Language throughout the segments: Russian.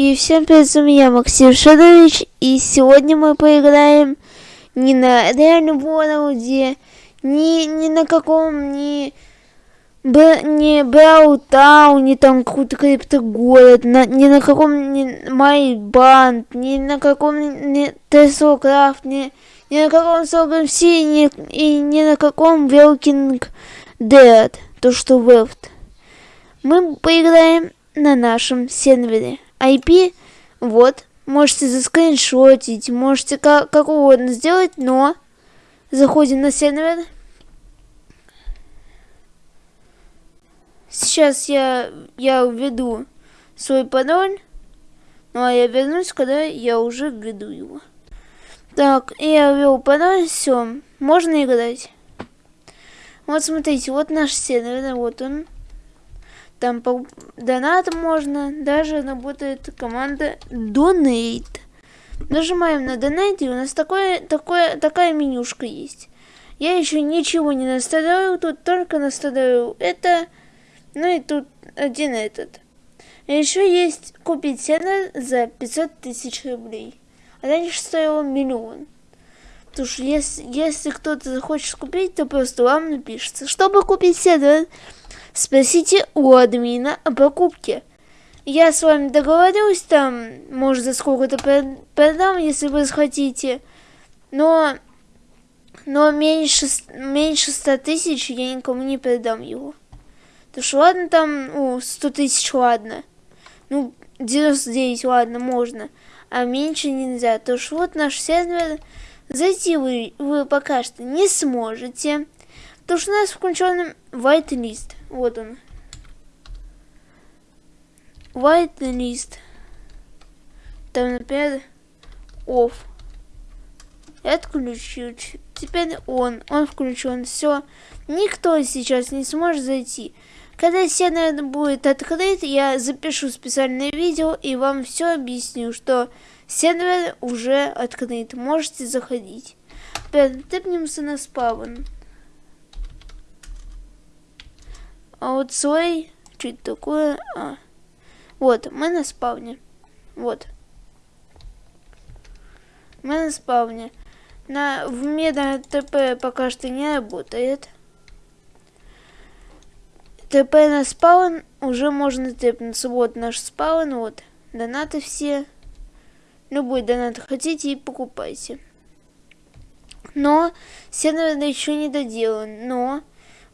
И всем привет, с вами Максим Шадович, и сегодня мы поиграем не на реальном Ворлде, не, не на каком, б, не Браутаун, не там какой-то криптогород, на, не на каком, не Майбанд, не на каком, не Теслокрафт, не, не на каком Сограм Си, не, и не на каком Велкинг Dead, то что Вефт. Мы поиграем на нашем сервере. IP, вот, можете заскриншотить, можете как, как угодно сделать, но заходим на сервер. Сейчас я, я введу свой пароль, ну а я вернусь, когда я уже введу его. Так, я ввел пароль, все, можно играть. Вот смотрите, вот наш сервер, вот он. Там по донатам можно, даже работает команда Donate. Нажимаем на Donate, и у нас такое, такое, такая менюшка есть. Я еще ничего не настроил, тут только настроил это, ну и тут один этот. Еще есть купить сервер за 500 тысяч рублей. А раньше стоило миллион. Потому что если, если кто-то захочет купить, то просто вам напишется. Чтобы купить сервер, Спросите у админа о покупке. Я с вами договорюсь, там, может, за сколько-то продам, если вы захотите. Но, но меньше, меньше 100 тысяч я никому не продам его. То что ладно там, ну, 100 тысяч ладно. Ну, 99 ладно, можно. А меньше нельзя. То что вот наш сервер, зайти вы, вы пока что не сможете. Потому что у нас включен whitelist. Вот он. Whitelist. Там, например, off. Отключил. Теперь он. Он включен. Все. Никто сейчас не сможет зайти. Когда сервер будет открыт, я запишу специальное видео и вам все объясню, что сервер уже открыт. Можете заходить. Теперь тыпнемся на спавн. А вот свой, что такое? А. Вот, мы на спавне. Вот. Мы на спавне. На, в меда ТП пока что не работает. ТП на спаун уже можно тэпнуться. Вот наш спаун, вот. Донаты все. Любой донат хотите и покупайте. Но сервер еще не доделан. Но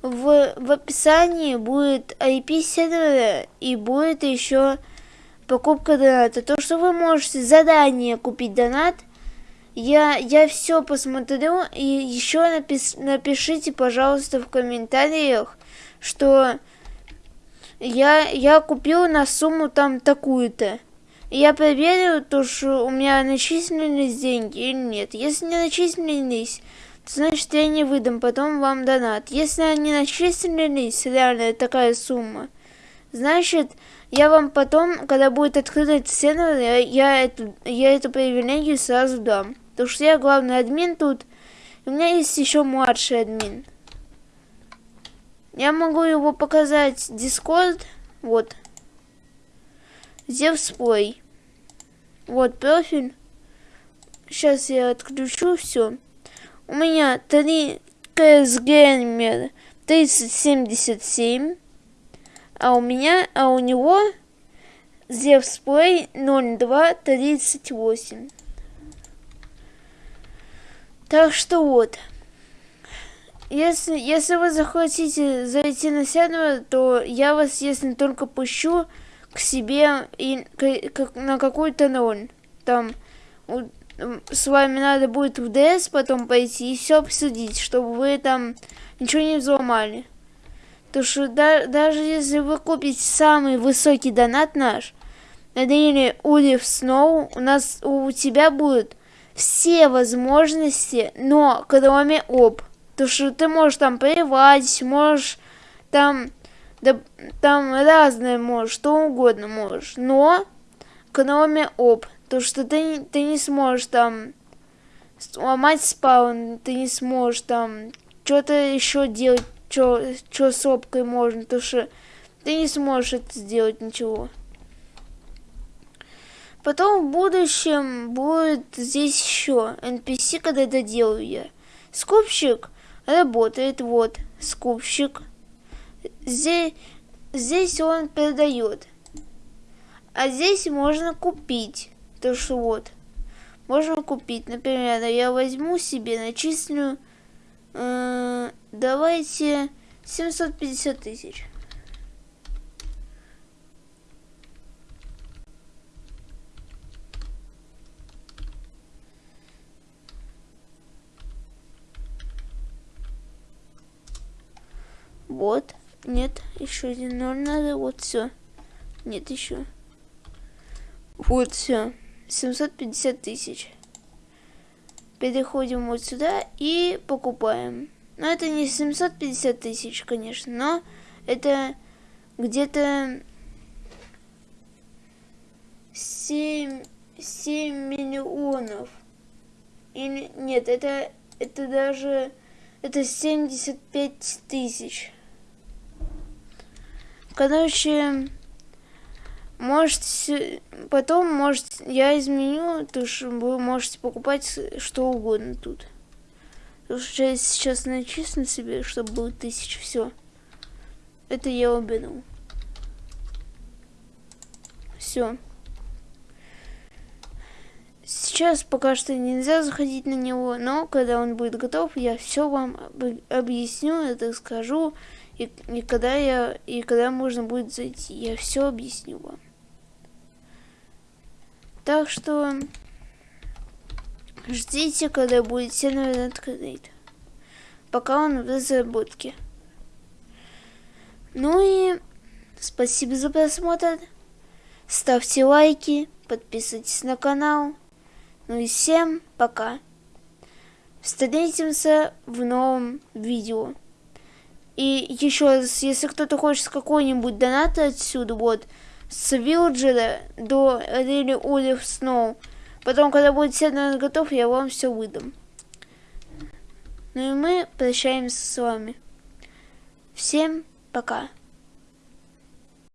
в, в описании будет IP сервера и будет еще покупка доната. То, что вы можете задание купить донат, я, я все посмотрю и еще напис, напишите, пожалуйста, в комментариях, что я, я купил на сумму там такую-то. Я проверю, то, что у меня начислились деньги или нет. Если не начислились, значит я не выдам потом вам донат. Если они начислились, реально такая сумма, значит я вам потом, когда будет открыт сервер, я, я, эту, я эту привилегию сразу дам. Потому что я главный админ тут, у меня есть еще младший админ. Я могу его показать Discord, вот. Play. Вот профиль. Сейчас я отключу все. У меня 3 CS Gamer 3077. А у меня, а у него Play 0238. Так что вот. Если, если вы захотите зайти на сервер, то я вас, если только пущу к себе и к, на какую-то роль. Там с вами надо будет в ДС потом пойти и все обсудить, чтобы вы там ничего не взломали. То что да, даже если вы купите самый высокий донат наш, или Улив Сноу, у нас у тебя будут все возможности, но кроме об. То что ты можешь там поливать, можешь там, да, там разное можешь, что угодно можешь, но кроме об. То, что ты, ты не сможешь там сломать спаун, ты не сможешь там что-то еще делать, что с опкой можно, то что ты не сможешь это сделать ничего. Потом в будущем будет здесь еще NPC, когда это делаю я. Скупщик работает, вот, скупщик. Здесь, здесь он продает. А здесь можно купить. То что вот. Можно купить. Например, я возьму себе, начислю, э, давайте 750 тысяч. Вот. Нет, еще один ноль надо. Вот все. Нет, еще. Вот все. 750 тысяч. Переходим вот сюда и покупаем. Но это не 750 тысяч, конечно, но это где-то 7, 7 миллионов. Или нет, это, это даже это 75 тысяч. Короче, может, потом, может, я изменю, то что вы можете покупать что угодно тут. Потому что я сейчас начислю себе, чтобы было тысяча, все. Это я уберу. Все. Сейчас пока что нельзя заходить на него, но когда он будет готов, я все вам объясню, это скажу, и, и когда я и когда можно будет зайти, я все объясню вам. Так что ждите, когда будет сервер открыт. Пока он в разработке. Ну и спасибо за просмотр. Ставьте лайки, подписывайтесь на канал. Ну и всем пока. Встретимся в новом видео. И еще если кто-то хочет какой-нибудь донат отсюда, вот, с Вилджера до Рели Олив Сноу. Потом, когда будет сервер готов, я вам все выдам. Ну и мы прощаемся с вами. Всем пока.